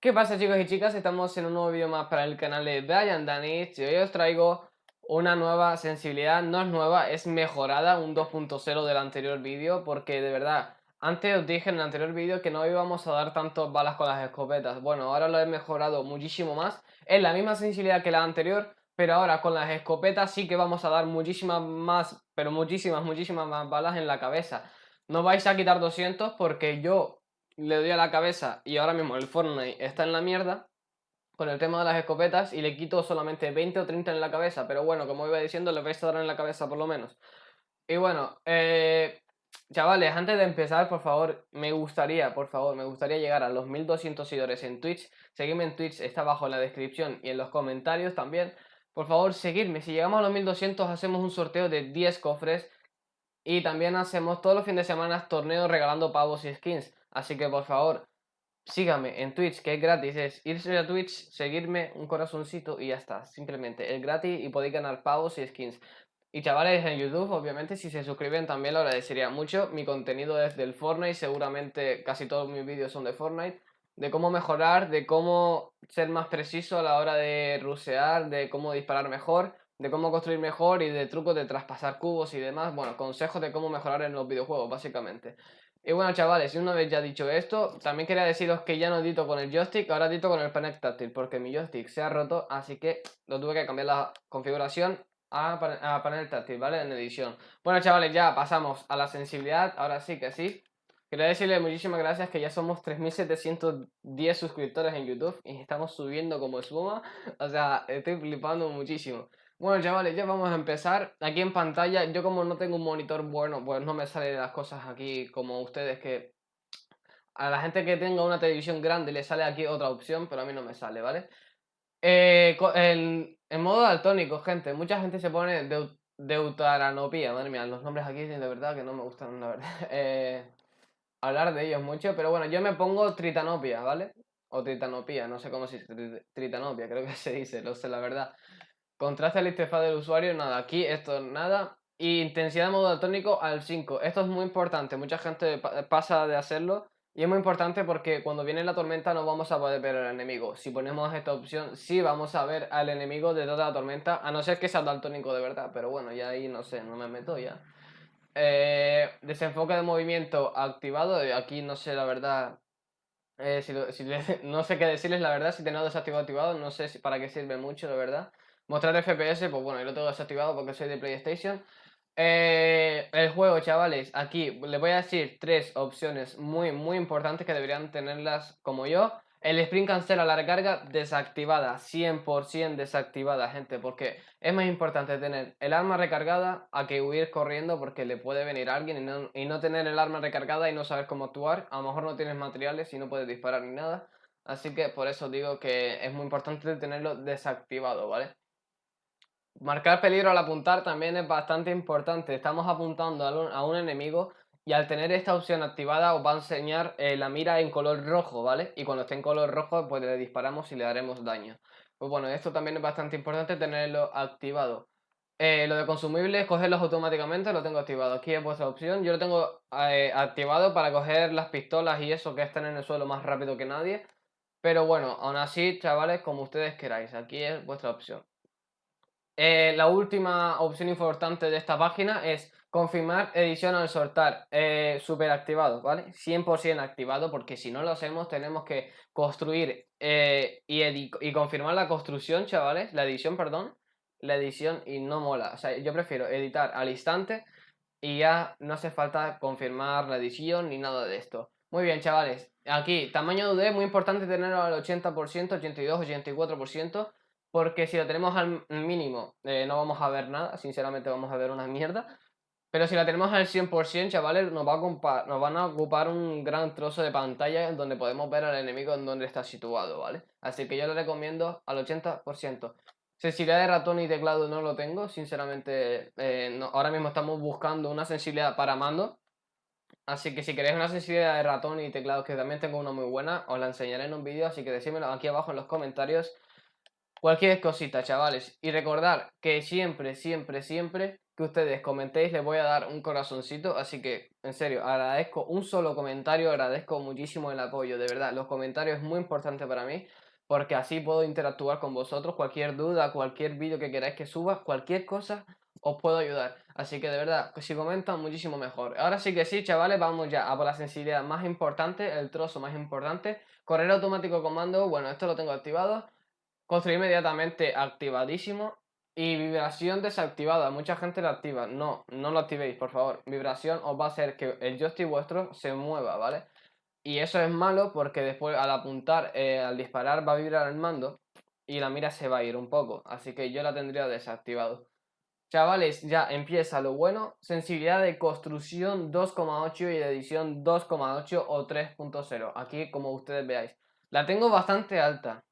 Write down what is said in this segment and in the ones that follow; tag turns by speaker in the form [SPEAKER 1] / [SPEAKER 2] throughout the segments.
[SPEAKER 1] ¿Qué pasa chicos y chicas? Estamos en un nuevo vídeo más para el canal de Brian Danich y hoy os traigo una nueva sensibilidad, no es nueva, es mejorada, un 2.0 del anterior vídeo porque de verdad, antes os dije en el anterior vídeo que no íbamos a dar tantas balas con las escopetas, bueno, ahora lo he mejorado muchísimo más, es la misma sensibilidad que la anterior, pero ahora con las escopetas sí que vamos a dar muchísimas más, pero muchísimas, muchísimas más balas en la cabeza. No vais a quitar 200 porque yo le doy a la cabeza y ahora mismo el Fortnite está en la mierda con el tema de las escopetas y le quito solamente 20 o 30 en la cabeza, pero bueno, como iba diciendo, le vais a dar en la cabeza por lo menos. Y bueno, eh, chavales, antes de empezar, por favor, me gustaría, por favor, me gustaría llegar a los 1200 seguidores en Twitch. Seguidme en Twitch, está abajo en la descripción y en los comentarios también. Por favor, seguidme. Si llegamos a los 1200, hacemos un sorteo de 10 cofres. Y también hacemos todos los fines de semana torneos regalando pavos y skins. Así que por favor, síganme en Twitch, que es gratis. Es irse a Twitch, seguirme un corazoncito y ya está. Simplemente es gratis y podéis ganar pavos y skins. Y chavales en YouTube, obviamente, si se suscriben también lo agradecería mucho. Mi contenido es del Fortnite, seguramente casi todos mis vídeos son de Fortnite. De cómo mejorar, de cómo ser más preciso a la hora de rusear, de cómo disparar mejor, de cómo construir mejor y de trucos de traspasar cubos y demás. Bueno, consejos de cómo mejorar en los videojuegos, básicamente. Y bueno chavales, una vez ya dicho esto, también quería deciros que ya no edito con el joystick, ahora edito con el panel táctil, porque mi joystick se ha roto, así que lo tuve que cambiar la configuración a, panel táctil, ¿vale? En edición. Bueno chavales, ya pasamos a la sensibilidad, ahora sí que sí. Quería decirles muchísimas gracias que ya somos 3710 suscriptores en YouTube y estamos subiendo como espuma, o sea, estoy flipando muchísimo. Bueno chavales, ya vamos a empezar. Aquí en pantalla, yo como no tengo un monitor bueno, pues no me salen las cosas aquí como ustedes que... A la gente que tenga una televisión grande le sale aquí otra opción, pero a mí no me sale, ¿vale? Eh, en, modo daltónico, gente, mucha gente se pone de, deuteranopía, madre mía, los nombres aquí de verdad que no me gustan, la verdad. Eh, hablar de ellos mucho, pero bueno, yo me pongo tritanopia, ¿vale? O tritanopía, no sé cómo se dice, tritanopia, creo que se dice, no sé la verdad. Contraste al interfaz del usuario, nada, aquí esto nada. Y intensidad de modo daltónico al 5. Esto es muy importante, mucha gente pasa de hacerlo. Y es muy importante porque cuando viene la tormenta no vamos a poder ver al enemigo. Si ponemos esta opción, sí vamos a ver al enemigo de toda la tormenta, a no ser que sea daltónico de verdad. Pero bueno, ya ahí no sé, no me meto ya. Eh, desenfoque de movimiento activado, eh, aquí no sé la verdad, eh, si, no sé qué decirles la verdad, si tengo desactivado activado, no sé si, para qué sirve mucho la verdad. Mostrar FPS, pues bueno, yo lo tengo desactivado porque soy de PlayStation. Eh, el juego, chavales, aquí les voy a decir tres opciones muy, muy importantes que deberían tenerlas como yo. El sprint cancela la recarga desactivada, 100% desactivada, gente, porque es más importante tener el arma recargada a que huir corriendo porque le puede venir alguien y no, y no tener el arma recargada y no saber cómo actuar. A lo mejor no tienes materiales y no puedes disparar ni nada. Así que por eso digo que es muy importante tenerlo desactivado, ¿vale? Marcar peligro al apuntar también es bastante importante. Estamos apuntando a un, enemigo y al tener esta opción activada os va a enseñar eh, la mira en color rojo, ¿vale? Y cuando esté en color rojo pues le disparamos y le daremos daño. Pues bueno, esto también es bastante importante tenerlo activado. Eh, lo de consumibles, cogerlos automáticamente, lo tengo activado. Aquí es vuestra opción. Yo lo tengo eh, activado para coger las pistolas y eso que están en el suelo más rápido que nadie. Pero bueno, aún así, chavales, como ustedes queráis. Aquí es vuestra opción. Eh, la última opción importante de esta página es confirmar edición al soltar, eh, super activado, ¿vale? 100% activado porque si no lo hacemos tenemos que construir eh, y, y, confirmar la construcción, chavales, la edición, perdón, la edición y no mola, o sea, yo prefiero editar al instante y ya no hace falta confirmar la edición ni nada de esto. Muy bien, chavales, aquí, tamaño de UD, muy importante tenerlo al 80%, 82, 84%, porque si lo tenemos al mínimo eh, no vamos a ver nada, sinceramente vamos a ver una mierda. Pero si la tenemos al 100%, chavales, nos, va a nos van a ocupar un gran trozo de pantalla donde podemos ver al enemigo en donde está situado, ¿vale? Así que yo le recomiendo al 80%. Sensibilidad de ratón y teclado no lo tengo, sinceramente eh, ahora mismo estamos buscando una sensibilidad para mando. Así que si queréis una sensibilidad de ratón y teclado, que también tengo una muy buena, os la enseñaré en un vídeo, así que decídmelo aquí abajo en los comentarios cualquier cosita, chavales. Y recordar que siempre, siempre, siempre que ustedes comentéis les voy a dar un corazoncito, así que en serio, agradezco un solo comentario, agradezco muchísimo el apoyo, de verdad, los comentarios es muy importante para mí, porque así puedo interactuar con vosotros, cualquier duda, cualquier vídeo que queráis que suba, cualquier cosa, os puedo ayudar. Así que de verdad, si comentan, muchísimo mejor. Ahora sí que sí, chavales, vamos ya a por la sensibilidad más importante, el trozo más importante. Correr automático comando, bueno, esto lo tengo activado. Construir inmediatamente activadísimo. Y vibración desactivada, mucha gente la activa. No, no lo activéis, por favor. Vibración os va a hacer que el joystick vuestro se mueva, ¿vale? Y eso es malo porque después al apuntar, eh, al disparar va a vibrar el mando y la mira se va a ir un poco. Así que yo la tendría desactivado. Chavales, ya empieza lo bueno. Sensibilidad de construcción 2,8 y de edición 2,8 o 3.0. Aquí como ustedes veáis. La tengo bastante alta.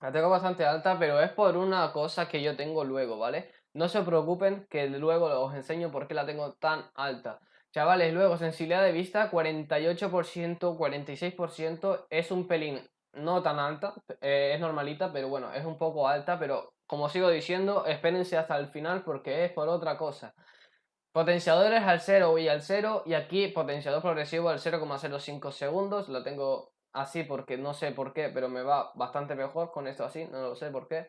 [SPEAKER 1] La tengo bastante alta, pero es por una cosa que yo tengo luego, ¿vale? No se preocupen que luego os enseño por qué la tengo tan alta. Chavales, luego sensibilidad de vista 48%, 46%, es un pelín no tan alta, eh, es normalita, pero bueno, es un poco alta, pero como sigo diciendo, espérense hasta el final porque es por otra cosa. Potenciadores al 0 y al 0, y aquí potenciador progresivo al 0,05 segundos, lo tengo así porque no sé por qué, pero me va bastante mejor con esto así, no lo sé por qué.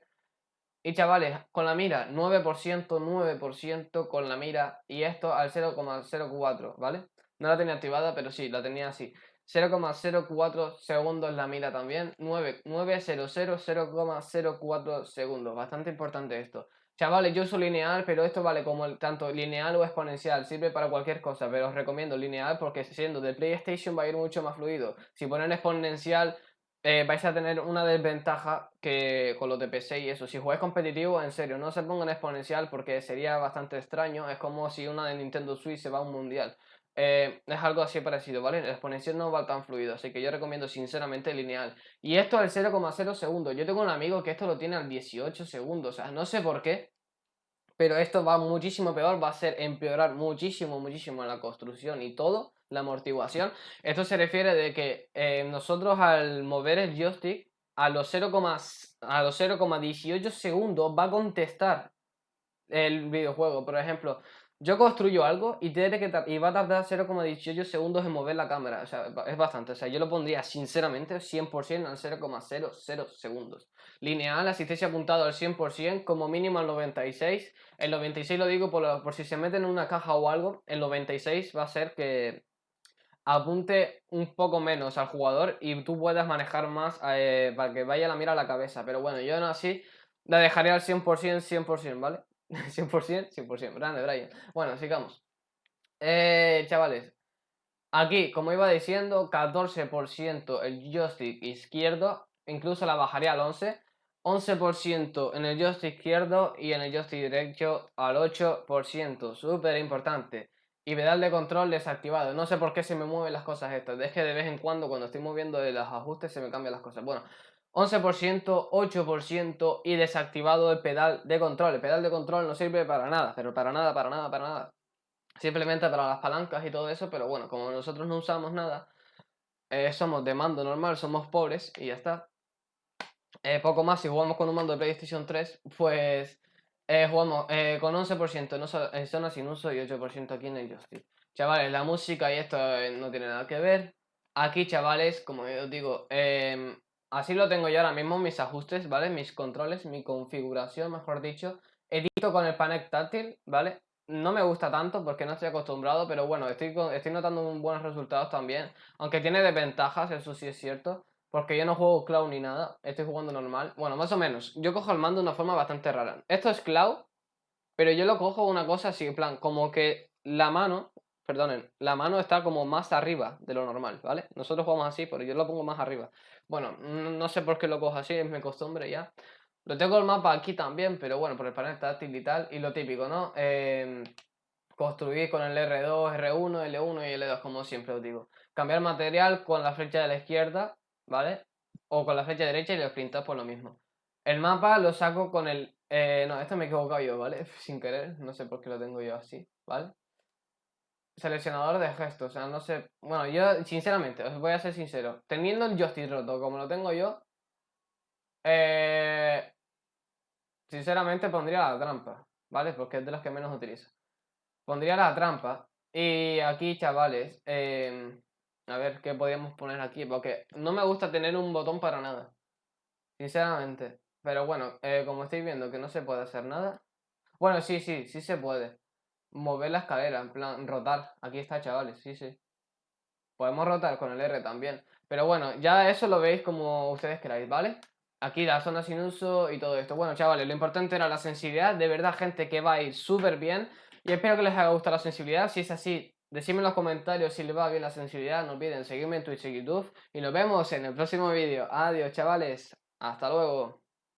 [SPEAKER 1] Y chavales, con la mira, 9%, 9% con la mira y esto al 0,04, ¿vale? No la tenía activada, pero sí, la tenía así. 0,04 segundos la mira también, 9, 900, 0,04 segundos, bastante importante esto. Chavales, yo uso lineal, pero esto vale como tanto lineal o exponencial, sirve para cualquier cosa, pero os recomiendo lineal porque siendo de PlayStation va a ir mucho más fluido. Si ponen exponencial eh, vais a tener una desventaja que con los de PC y eso. Si jugáis competitivo, en serio, no se pongan exponencial porque sería bastante extraño. Es como si una de Nintendo Switch se va a un mundial. Eh, es algo así parecido, ¿vale? El exponencial no va tan fluido, así que yo recomiendo sinceramente lineal. Y esto al 0,0 segundos. Yo tengo un amigo que esto lo tiene al 18 segundos, o sea, no sé por qué. Pero esto va muchísimo peor, va a ser empeorar muchísimo, muchísimo la construcción y todo la amortiguación. Esto se refiere de que eh, nosotros al mover el joystick a los 0,18 segundos va a contestar el videojuego. Por ejemplo, yo construyo algo y, tiene que y va a tardar 0,18 segundos en mover la cámara. O sea, es bastante. O sea, yo lo pondría sinceramente 100% al 0,00 segundos. Lineal, asistencia apuntado al 100%, como mínimo al 96. El 96 lo digo por, por si se meten en una caja o algo. El 96 va a ser que apunte un poco menos al jugador y tú puedas manejar más eh, para que vaya la mira a la cabeza. Pero bueno, yo no así la dejaría al 100%, 100%, ¿vale? 100%, 100%. Grande, Brian. Bueno, sigamos. Eh, chavales, aquí, como iba diciendo, 14% el joystick izquierdo, incluso la bajaría al 11%. 11% en el joystick izquierdo y en el joystick derecho al 8%. Súper importante y pedal de control desactivado. No sé por qué se me mueven las cosas estas. Es que de vez en cuando cuando estoy moviendo los ajustes se me cambian las cosas. Bueno, 11%, 8% y desactivado el pedal de control. El pedal de control no sirve para nada, pero para nada, para nada, para nada. Simplemente para las palancas y todo eso, pero bueno, como nosotros no usamos nada, eh, somos de mando normal, somos pobres y ya está. Eh, poco más, si jugamos con un mando de PlayStation 3, pues eh, jugamos eh, con 11% no en zona sin uso y 8% aquí en el joystick. Chavales, la música y esto eh, no tiene nada que ver. Aquí, chavales, como os digo, em, así lo tengo yo ahora mismo, mis ajustes, ¿vale? Mis controles, mi configuración, mejor dicho. Edito con el panel táctil, ¿vale? No me gusta tanto porque no estoy acostumbrado, pero bueno, estoy, estoy notando buenos resultados también. Aunque tiene desventajas, eso sí es cierto. Porque yo no juego cloud ni nada, estoy jugando normal. Bueno, más o menos. Yo cojo el mando de una forma bastante rara. Esto es cloud, pero yo lo cojo una cosa así, en plan, como que la mano, perdonen, la mano está como más arriba de lo normal, ¿vale? Nosotros jugamos así, pero yo lo pongo más arriba. Bueno, no sé por qué lo cojo así, es mi costumbre ya. Lo tengo el mapa aquí también, pero bueno, por el panel táctil y tal. Y lo típico, ¿no? Eh, construir con el R2, R1, L1 y L2, como siempre os digo. Cambiar material con la flecha de la izquierda ¿vale? O con la flecha derecha y los printas por lo mismo. El mapa lo saco con el... Eh, no, esto me he equivocado yo, ¿vale? Sin querer, no sé por qué lo tengo yo así, ¿vale? Seleccionador de gestos, o sea, no sé... Bueno, yo, sinceramente, os voy a ser sincero. Teniendo el joystick roto como lo tengo yo, eh, sinceramente pondría la trampa, ¿vale? Porque es de las que menos utilizo. pondría la trampa. Y aquí, chavales, em, a ver qué podríamos poner aquí, porque no me gusta tener un botón para nada. Sinceramente. Pero bueno, eh, como estáis viendo que no se puede hacer nada. Bueno, sí, sí, sí se puede. Mover la escalera, en plan, rotar. Aquí está, chavales, sí, sí. Podemos rotar con el R también. Pero bueno, ya eso lo veis como ustedes queráis, ¿vale? Aquí la zona sin uso y todo esto. Bueno, chavales, lo importante era la sensibilidad. De verdad, gente, que va a ir súper bien. Y espero que les haya gustado la sensibilidad. Si es así, decidme en los comentarios si les va bien la sensibilidad. No olviden seguirme en Twitch y YouTube. Y nos vemos en el próximo vídeo. Adiós, chavales. Hasta luego.